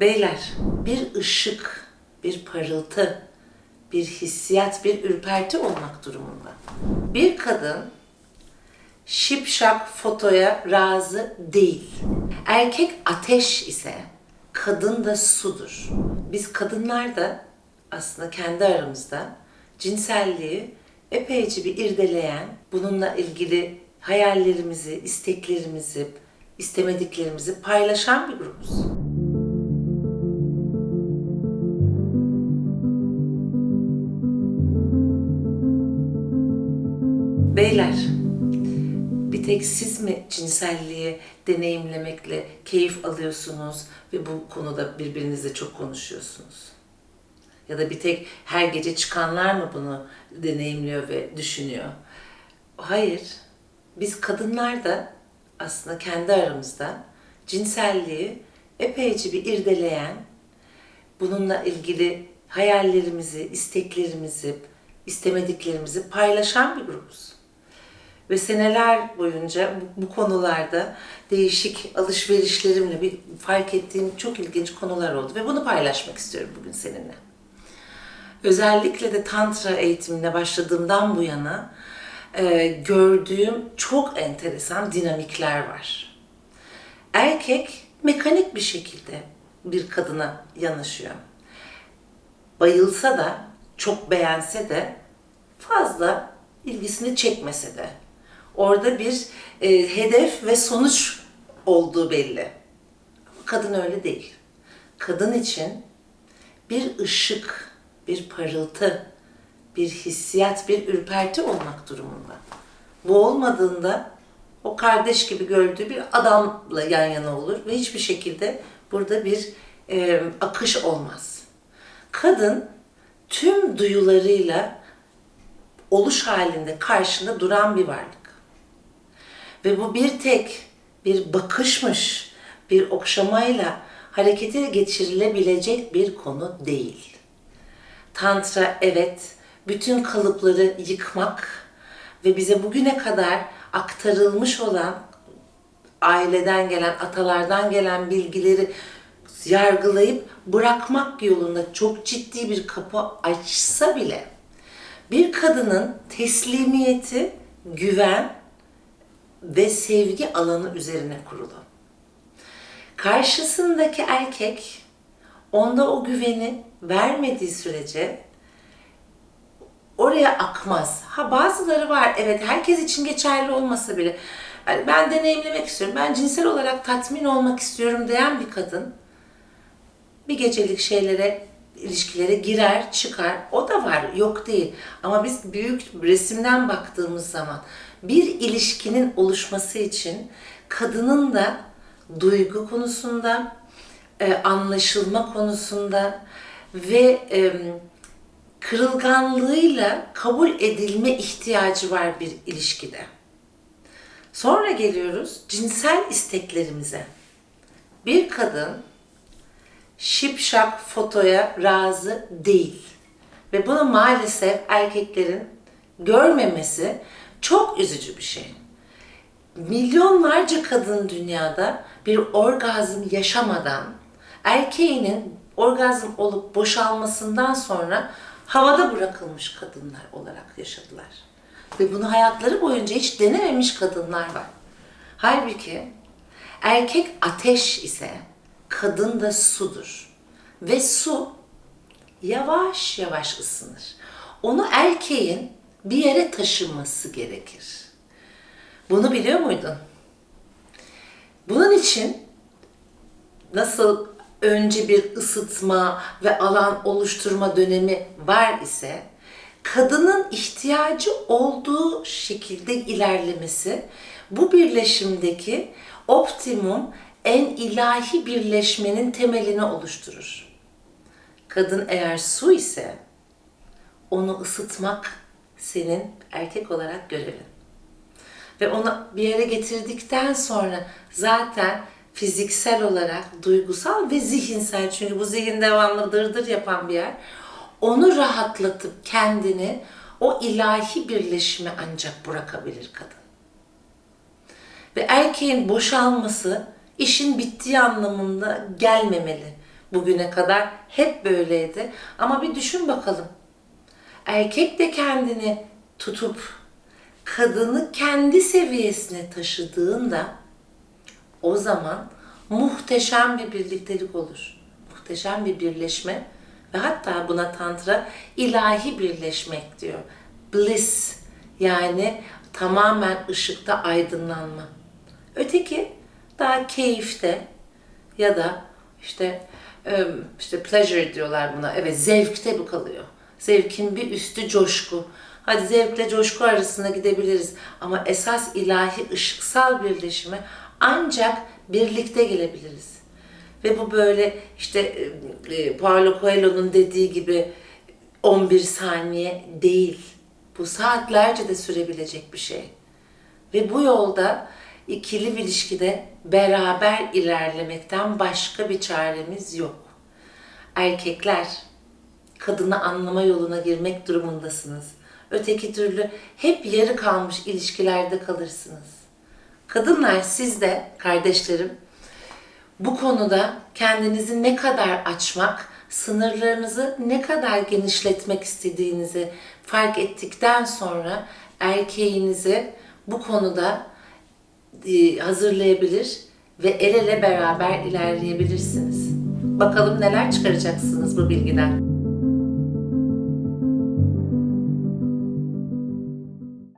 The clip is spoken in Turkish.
Beyler, bir ışık, bir parıltı, bir hissiyat, bir ürperti olmak durumunda. Bir kadın şipşak fotoya razı değil. Erkek ateş ise kadın da sudur. Biz kadınlar da aslında kendi aramızda cinselliği epeyce bir irdeleyen, bununla ilgili hayallerimizi, isteklerimizi, istemediklerimizi paylaşan bir grubuz. Beyler, bir tek siz mi cinselliği deneyimlemekle keyif alıyorsunuz ve bu konuda birbirinizle çok konuşuyorsunuz? Ya da bir tek her gece çıkanlar mı bunu deneyimliyor ve düşünüyor? Hayır. Biz kadınlar da aslında kendi aramızda cinselliği epeyce bir irdeleyen, bununla ilgili hayallerimizi, isteklerimizi, istemediklerimizi paylaşan bir grubuz. Ve seneler boyunca bu, bu konularda değişik alışverişlerimle bir fark ettiğim çok ilginç konular oldu ve bunu paylaşmak istiyorum bugün seninle. Özellikle de tantra eğitimine başladığımdan bu yana e, gördüğüm çok enteresan dinamikler var. Erkek mekanik bir şekilde bir kadına yanaşıyor. Bayılsa da, çok beğense de fazla ilgisini çekmese de orada bir e, hedef ve sonuç olduğu belli. Ama kadın öyle değil. Kadın için bir ışık, bir parıltı, bir hissiyat, bir ürperti olmak durumunda. Bu olmadığında o kardeş gibi gördüğü bir adamla yan yana olur ve hiçbir şekilde burada bir e, akış olmaz. Kadın tüm duyularıyla oluş halinde karşında duran bir varlık. Ve bu bir tek bir bakışmış, bir okşamayla harekete geçirilebilecek bir konu değil. Tantra evet bütün kalıpları yıkmak ve bize bugüne kadar aktarılmış olan aileden gelen, atalardan gelen bilgileri yargılayıp bırakmak yolunda çok ciddi bir kapı açsa bile bir kadının teslimiyeti, güven ve sevgi alanı üzerine kurulu. Karşısındaki erkek onda o güveni vermediği sürece oraya akmaz. Ha bazıları var evet herkes için geçerli olmasa bile yani ben deneyimlemek istiyorum, ben cinsel olarak tatmin olmak istiyorum diyen bir kadın bir gecelik şeylere, ilişkilere girer, çıkar. O da var, yok değil. Ama biz büyük resimden baktığımız zaman bir ilişkinin oluşması için kadının da duygu konusunda, e, anlaşılma konusunda ve kırılganlığıyla kabul edilme ihtiyacı var bir ilişkide. Sonra geliyoruz cinsel isteklerimize. Bir kadın şipşak fotoya razı değil. Ve bunu maalesef erkeklerin görmemesi çok üzücü bir şey. Milyonlarca kadın dünyada bir orgazm yaşamadan erkeğinin orgazm olup boşalmasından sonra havada bırakılmış kadınlar olarak yaşadılar. Ve bunu hayatları boyunca hiç denememiş kadınlar var. Halbuki erkek ateş ise kadın da sudur. Ve su yavaş yavaş ısınır. Onu erkeğin bir yere taşıması gerekir. Bunu biliyor muydun? Bunun için nasıl önce bir ısıtma ve alan oluşturma dönemi var ise kadının ihtiyacı olduğu şekilde ilerlemesi bu birleşimdeki optimum en ilahi birleşmenin temelini oluşturur. Kadın eğer su ise onu ısıtmak senin erkek olarak görevin. Ve onu bir yere getirdikten sonra zaten fiziksel olarak, duygusal ve zihinsel çünkü bu zihin devamlı dırdır yapan bir yer. Onu rahatlatıp kendini o ilahi birleşime ancak bırakabilir kadın. Ve erkeğin boşalması işin bittiği anlamında gelmemeli. Bugüne kadar hep böyleydi. Ama bir düşün bakalım. Erkek de kendini tutup kadını kendi seviyesine taşıdığında o zaman muhteşem bir birliktelik olur. Muhteşem bir birleşme ve hatta buna tantra ilahi birleşmek diyor. Bliss yani tamamen ışıkta aydınlanma. Öteki daha keyifte ya da işte işte pleasure diyorlar buna. Evet zevkte bu kalıyor. Zevkin bir üstü coşku. Hadi zevkle coşku arasında gidebiliriz. Ama esas ilahi ışıksal birleşime ancak birlikte gelebiliriz. Ve bu böyle işte Paulo Coelho'nun dediği gibi 11 saniye değil. Bu saatlerce de sürebilecek bir şey. Ve bu yolda ikili bir ilişkide beraber ilerlemekten başka bir çaremiz yok. Erkekler kadını anlama yoluna girmek durumundasınız. Öteki türlü hep yarı kalmış ilişkilerde kalırsınız. Kadınlar siz de kardeşlerim bu konuda kendinizi ne kadar açmak, sınırlarınızı ne kadar genişletmek istediğinizi fark ettikten sonra erkeğinizi bu konuda hazırlayabilir ve el ele beraber ilerleyebilirsiniz. Bakalım neler çıkaracaksınız bu bilgiden.